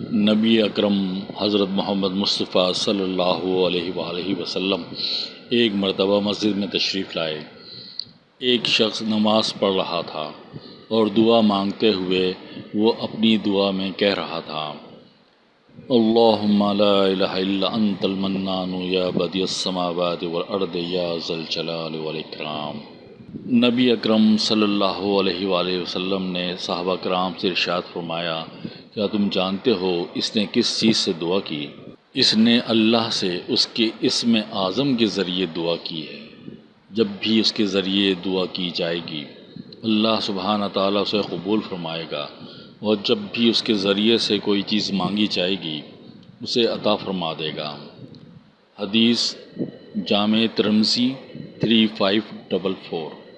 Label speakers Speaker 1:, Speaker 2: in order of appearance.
Speaker 1: نبی اکرم حضرت محمد مصطفیٰ صلی اللہ علیہ وآلہ وسلم ایک مرتبہ مسجد میں تشریف لائے۔ ایک شخص نماز پڑھ رہا تھا اور دعا مانگتے ہوئے وہ اپنی دعا میں کہہ رہا تھا، اللہم لا الہ الا انت المنان یا بدی السماوات والارض یا ذا الجلال والاکرام. نبی اکرم صلی اللہ علیہ وآلہ وسلم نے صحابہ کرام سے ارشاد فرمایا کیا تم جانتے ہو اس نے کس چیز سے دعا کی؟ اس نے اللہ سے اس کے اسم اعظم کے ذریعے دعا کی ہے۔ جب بھی اس کے ذریعے دعا کی جائے گی، اللہ سبحانہ تعالیٰ اسے قبول فرمائے گا۔ اور جب بھی اس کے ذریعے سے کوئی چیز مانگی جائے گی، اسے عطا فرما دے گا۔ حدیث Jami Tirmidhi three five double four.